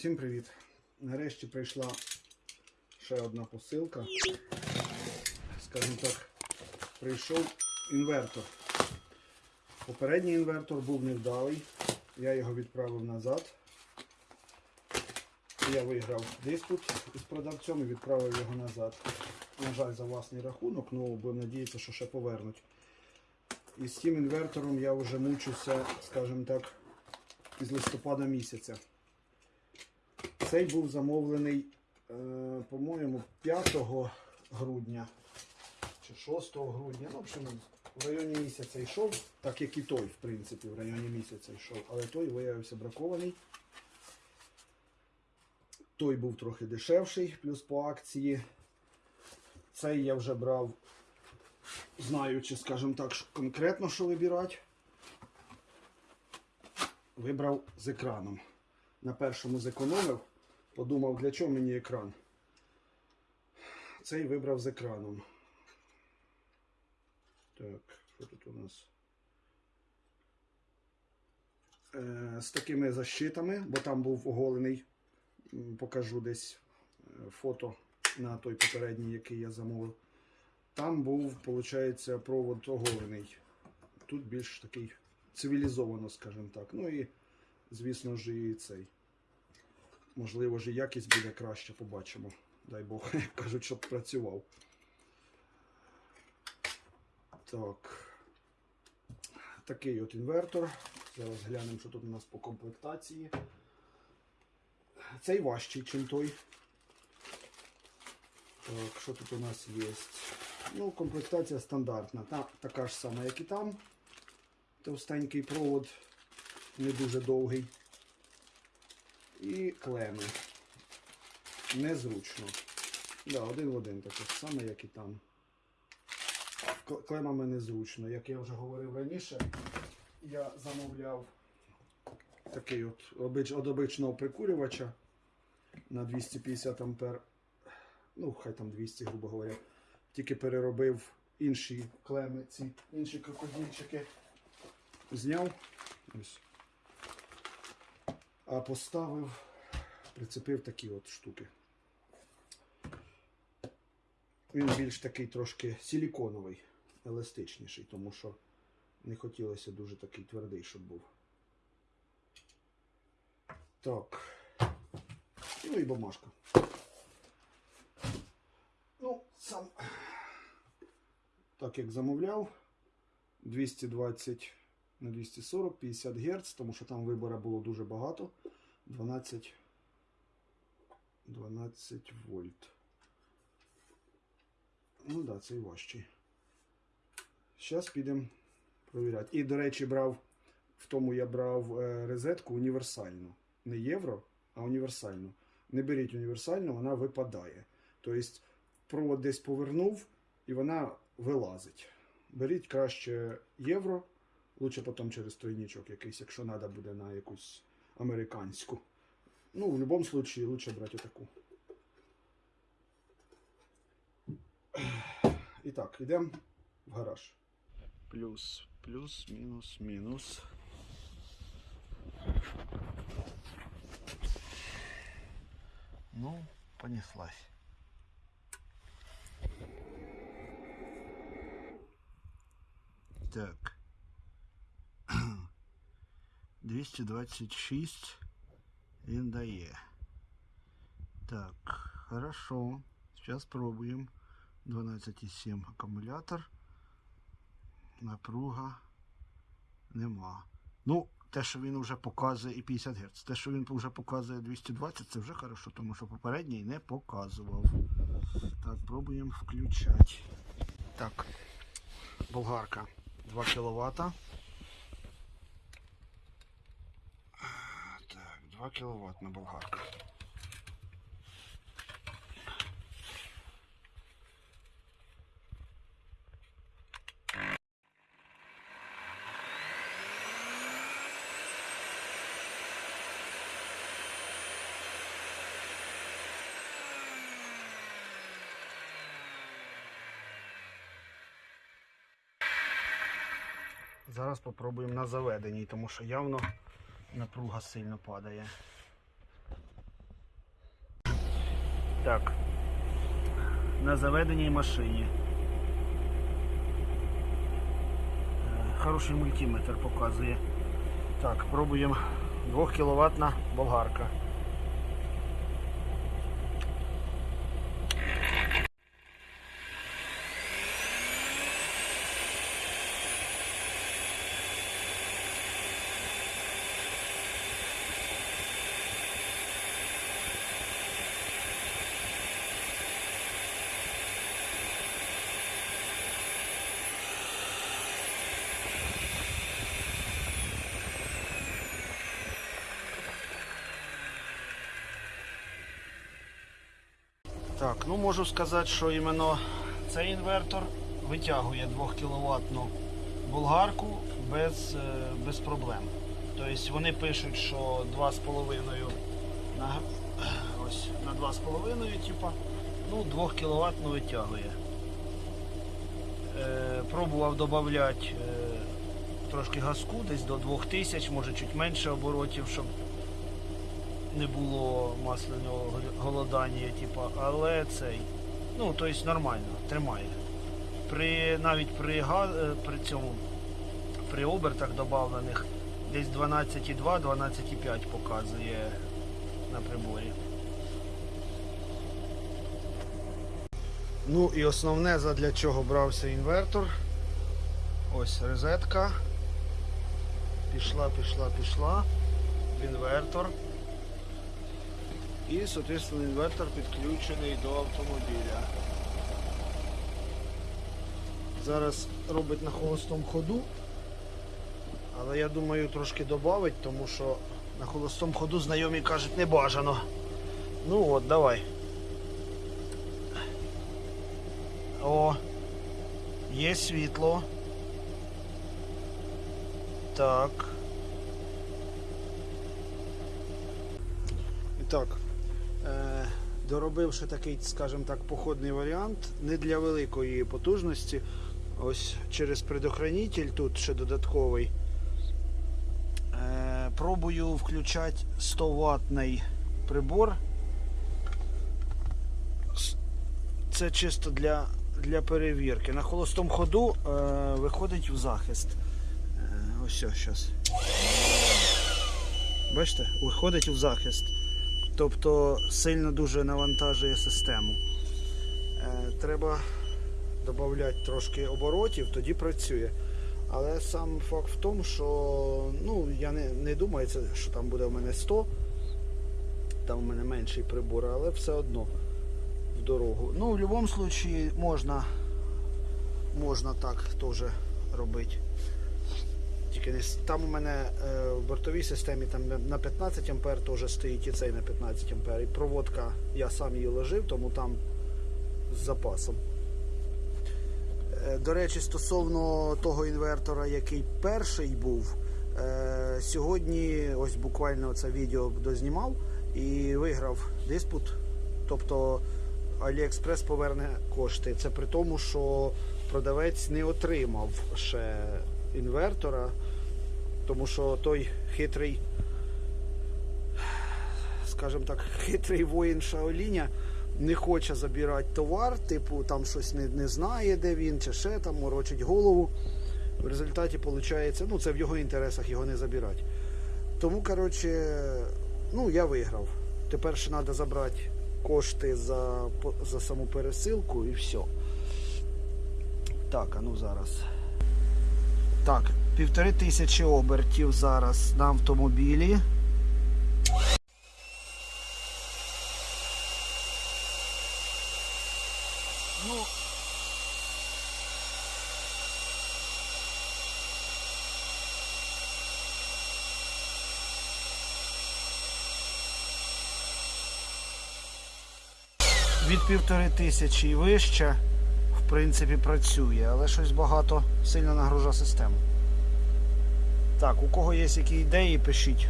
Всім привіт! Нарешті прийшла ще одна посилка. Скажімо так, прийшов інвертор. Попередній інвертор був невдалий. Я його відправив назад. Я виграв диспут із продавцем і відправив його назад. На жаль, за власний рахунок, ну будемо надіятися, що ще повернуть. І з цим інвертором я вже мучуся, скажімо так, із листопада місяця. Цей був замовлений, е, по-моєму, 5 грудня чи 6 грудня. Ну, в общем, в районі місяця йшов, так як і той, в принципі, в районі місяця йшов, але той виявився бракований. Той був трохи дешевший, плюс по акції. Цей я вже брав, знаючи, скажімо так, конкретно що вибирати. Вибрав з екраном. На першому зекономив, подумав, для чого мені екран. Цей вибрав з екраном. Так, що тут у нас? Е, з такими защитами, бо там був оголений, покажу десь е, фото на той попередній, який я замовив. Там був, виходить, провод оголений. Тут більш такий цивілізовано, скажімо так. Ну і, звісно ж, і цей. Можливо, і якість буде краще, побачимо. Дай Бог, кажуть, щоб працював. Так. Такий от інвертор. Зараз глянемо, що тут у нас по комплектації. Цей важчий, ніж той. Так, що тут у нас є? Ну, комплектація стандартна. Та, така ж сама, як і там. Товстенький провод, не дуже довгий. І клеми. Незручно. Да, один в один таке саме, як і там. Клемами незручно. Як я вже говорив раніше, я замовляв такий от обич, обичного прикурювача на 250 ампер. Ну, хай там 200, грубо говоря. Тільки переробив інші клеми, ці інші крокодильчики. Зняв. Ось. А поставив, прицепив такі от штуки. Він більш такий трошки силіконовий, еластичніший, тому що не хотілося дуже такий твердий, щоб був. Так. Ну і бумажка. Ну, сам, так як замовляв, 220 на 240, 50 Гц, тому що там вибору було дуже багато. 12, 12 вольт. Ну так, да, цей важчий. Зараз підемо провіряти. І, до речі, брав, в тому я брав е, розетку універсальну. Не євро, а універсальну. Не беріть універсальну, вона випадає. Тобто провод десь повернув і вона вилазить. Беріть краще євро, лучше потім через тройничок якийсь, якщо треба буде на якусь американську. Ну, в будь-якому випадку лучше брати отаку. І так, йдемо в гараж. Плюс, плюс, мінус, мінус. Ну, понеслась. Так. 226 він дає. Так, хорошо. Сейчас пробуем. 12,7 акумулятор. Напруга нема. Ну, те, що він вже показує і 50 Гц. Те, що він вже показує 220, це вже хорошо, тому що попередній не показував. Так, пробуємо включати. Так, болгарка 2 кВт. Так, 2 кВт на болгарка. Зараз попробуємо на заведеній, тому що явно напруга сильно падає. Так, на заведеній машині. Е, хороший мультиметр показує. Так, пробуємо 2 кВт болгарка. Так, ну можу сказати, що іменно цей інвертор витягує 2 кВт болгарку без, е, без проблем. Тобто вони пишуть, що 2,5 на, на 2,5, типа, ну 2 кВт витягує. Е, пробував додати е, трошки газку, десь до 2000, може чуть менше оборотів, щоб не було масляного голодання, типу, але цей, ну, тобто нормально, тримає. При, навіть при, е, при цьому, при обертах додавлених десь 12,2, 12,5 показує на приборі. Ну і основне, задля чого брався інвертор. Ось розетка. Пішла, пішла, пішла. Інвертор. І, соответственно, інвертор підключений до автомобіля. Зараз робить на холостому ходу. Але я думаю трошки додавить, тому що на холостому ходу знайомі кажуть не бажано. Ну от, давай. О, є світло. Так. І так, доробивши такий, скажімо так, походний варіант, не для великої потужності. Ось через предохранитель тут ще додатковий. Е, пробую включати 100 ваттний прибор. Це чисто для, для перевірки. На холостому ходу е, виходить в захист. Е, ось зараз. Бачите, виходить в захист. Тобто сильно дуже навантажує систему. Е, треба додати трошки оборотів, тоді працює. Але сам факт в тому, що ну, я не, не думаю, що там буде в мене 100, там у мене менший прибор, але все одно в дорогу. Ну, в будь-якому випадку можна, можна так теж робити. Тільки не с- там у мене е, в бортовій системі там на 15 ампер теж стоїть і цей на 15 ампер. І проводка я сам її ложив, тому там з запасом. Е, До речі, стосовно того інвертора, який перший був, е, сьогодні ось буквально це відео дознімав і виграв диспут. Тобто AliExpress поверне кошти. Це при тому, що продавець не отримав ще інвертора, тому що той хитрий, скажімо так, хитрий воїн Шаоліня не хоче забирати товар, типу там щось не, не знає, де він, чи ще там морочить голову. В результаті виходить, ну це в його інтересах його не забирати. Тому, коротше, ну я виграв. Тепер ще треба забрати кошти за, за саму пересилку і все. Так, а ну зараз. Так, півтори тисячі обертів зараз на автомобілі. Ну, від півтори тисячі і вище, принципі, працює, але щось багато сильно нагружає систему. Так, у кого є які ідеї, пишіть.